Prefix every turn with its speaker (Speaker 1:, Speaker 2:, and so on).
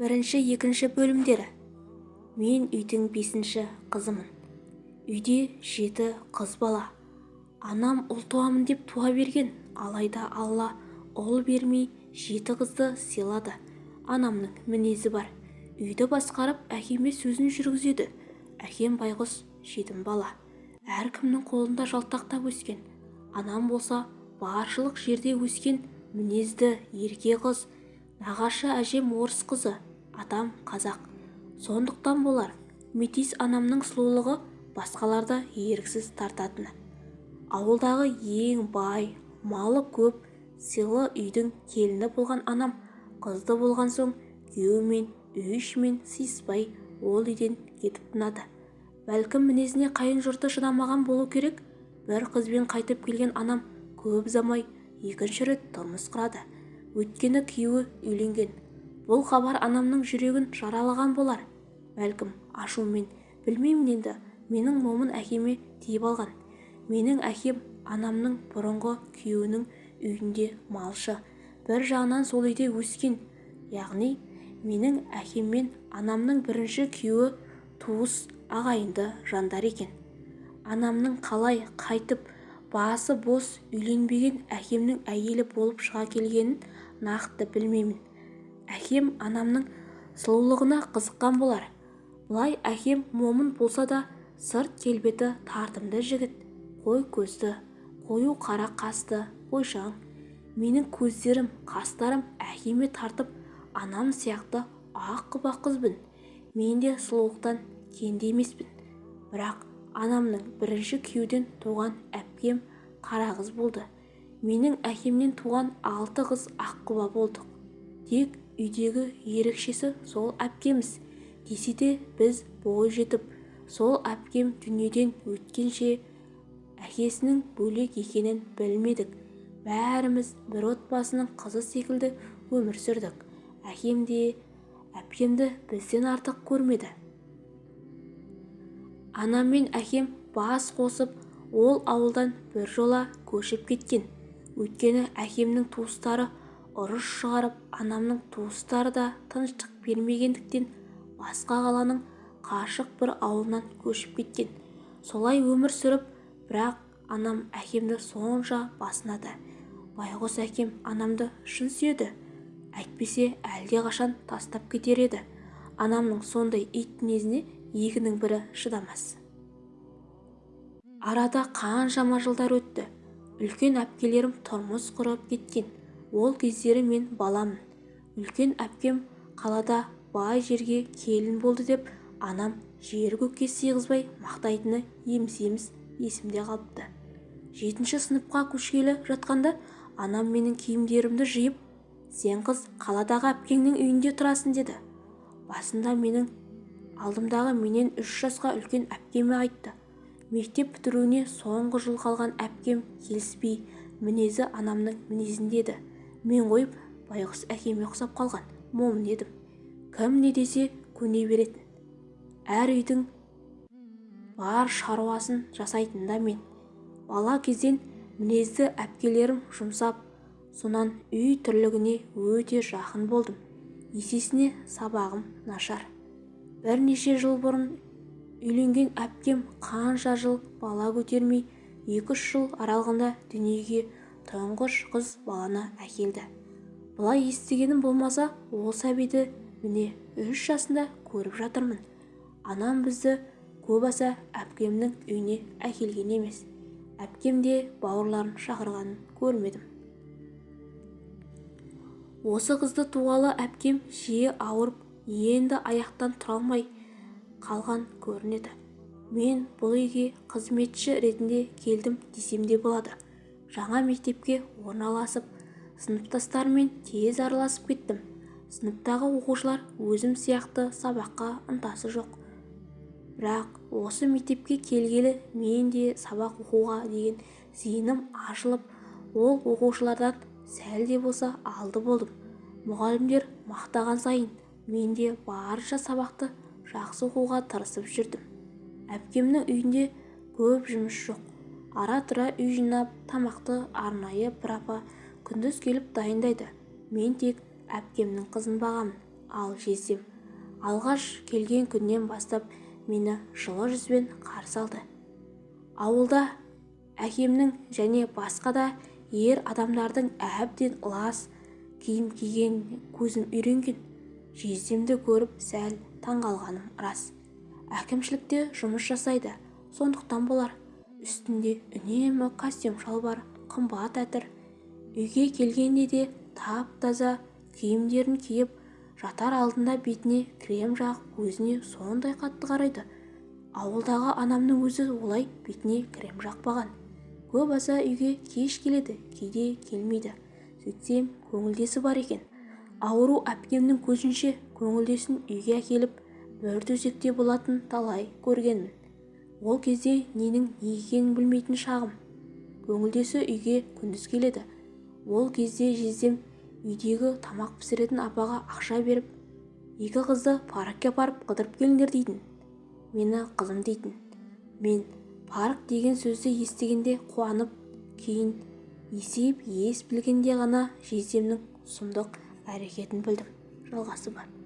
Speaker 1: бірінші екінші бөлімдері. Мен үйдің бесінші қызымын. Үйде жеті қыз бала. Анам ұл туамын деп туа берген. Алайда алла ұл бермей жеті қызды сыйлады. Анамның мінезі бар. Үйді басқарып әкеме сөзін жүргізеді. Әкем байғұс жетім бала. Әркімнің қолында жалтақтап өскен. Анам болса баршылық жерде өскен мінезді ерке қыз нағашы әжем орыс қызы. Атам қазақ. Сондықтан болар метис анамның сұлулығы басқаларды еріксіз тартатыны ауылдағы ең бай малы көп сыйлы үйдің келіні болған анам қызды болған соң күйеуімен үй ішімен сыйыспай ол үйден кетіп тынады. Бәлкім мінезіне қайын жұрты шыдамаған болу керек? Бір қызбен қайтып келген анам көп ұзамай екінші рет тұрмыс құрады. Өйткені күйеуі үйленген. Бұл хабар анамның жүрегін жаралаған болар. Бәлкім ашумен. Білмеймін енді. Менің момын әкеме тиіп алған. Менің әкем анамның бұрынғы күйеуінің үйінде малшы. Бір жағынан сол үйде өскен. Яғни менің әкем мен анамның бірінші күйеуі туыс ағайынды жандар екен. Анамның қалай қайтып басы бос үйленбеген әкемнің әйелі болып шыға келгенін нақты білмеймін. Әкем анамның сұлулығына қызыққан болар. Былай әкем момын болса да сырт келбеті тартымды жігіт. Қой көзді қою қара қасты бойшаң менің көздерім қастарым әкеме тартып анам сияқты ақ құба қызбын мен де сұлулықтан кенде емеспін. Бірақ анамның бірінші күйеуден туған әпкем қара қыз болды. Менің әкемнен туған алты қыз аққұба болдық. Тек үйдегі ерекшесі сол әпкеміз десе де біз бой жетіп сол әпкем дүниеден өткенше әкесінің бөлек екенін білмедік. Бәріміз бір отбасының қызы секілді өмір сүрдік. Әкем де әпкемді бізден артық көрмеді. Анам мен әкем бас қосып ол ауылдан біржола көшіп кеткен. Өйткені әкемнің туыстары ұрыс шығарып анамның туыстары да тыныштық бермегендіктен басқа қаланың қашық бір ауылынан көшіп кеткен. Солай өмір сүріп бірақ анам әкемді сонша басынады. Байғұс әкем анамды шын сүйеді. Әйтпесе әлдеқашан тастап кетер еді. Анамның сондай ит мінезіне екінің бірі шыдамас. Арада қаншама жылдар өтті. Үлкен әпкелерім тұрмыс құрып кеткен. Ол кездері мен баламын үлкен әпкем қалада бай жерге келін болды деп анам жер-көкке сыйғызбай мақтайтыны еміс-еміс есімде қалыпты. Жетінші сыныпқа көшкелі жатқанда анам менің киімдерімді жиып сен қыз қаладағы әпкеңнің үйінде тұрасың деді. Басында менің алдымдағы менен үш жасқа үлкен әпкеме айтты. Мектеп бітіруіне соңғы жыл қалған әпкем келіспей мінезі анамның мінезінде еді мен қойып байғұс әкеме ұқсап қалған. Момын едім кім не десе көне беретін. Әр үйдің бар шаруасын жасайтын да мен. Бала кезден мінезді әпкелерім жұмсап сонан үй тірлігіне өте жақын болдым. Есесіне сабағым нашар. Бірнеше жыл бұрын үйленген әпкем қанша жыл бала көтермей екі-үш жыл аралығында дүниеге тұңғыш қыз баланы әкелді. Былай естігенім болмаса ол сәбиді міне үш жасында көріп жатырмын. Анам бізді көп аса әпкемнің үйіне әкелген емес әпкем де бауырларын шақырғанын көрмедім. Осы қызды туғалы әпкем жиі ауырып енді аяқтан тұра алмай қалған көрінеді. Мен бұл үйге қызметші ретінде келдім десем де болады. Жаңа мектепке орналасып сыныптастарыммен тез араласып кеттім. Сыныптағы оқушылар өзім сияқты сабаққа ынтасы жоқ. Бірақ осы мектепке келгелі мен де сабақ оқуға деген зейінім ашылып ол оқушылардан сәл де болса алды болдым. Мұғалімдер мақтаған сайын мен де барынша сабақты жақсы оқуға тырысып жүрдім. Әпкемнің үйінде көп жұмыс жоқ. Ара-тұра үй жинап тамақты арнайы бір апа күндіз келіп дайындайды. Мен тек әпкемнің қызын бағамын ал жездем алғаш келген күннен бастап мені жылы жүзбен қарсы алды. Ауылда әкемнің және басқа да ер адамдардың әбден лас киім кигеніне көзім үйренген. Жездемді көріп сәл таңғалғаным рас. Әкімшілікте жұмыс жасайды сондықтан болар. Үстінде үнемі костюм шалбар қымбат әтір. Үйге келгенде де тап-таза киімдерін киіп жатар алдында бетіне крем жағып өзіне сондай қатты қарайды. Ауылдағы анамның өзі олай бетіне крем жақпаған. Көп аса үйге кеш келеді кейде келмейді. Сөйтсем көңілдесі бар екен. Ауру әпкемнің көзінше көңілдесін үйге әкеліп бір төсекте болатын талай көргенмін. Ол кезде ненің не екенін білмейтін шағым. Көңілдесі үйге күндіз келеді. Ол кезде жездем үйдегі тамақ пісіретін апаға ақша беріп екі қызды паркке апарып қыдырып келіңдер дейтін. Мені қызым дейтін. Мен парк деген сөзді естігенде қуанып кейін есейіп ес білгенде ғана жездемнің сұмдық әрекетін білдім. Жалғасы бар.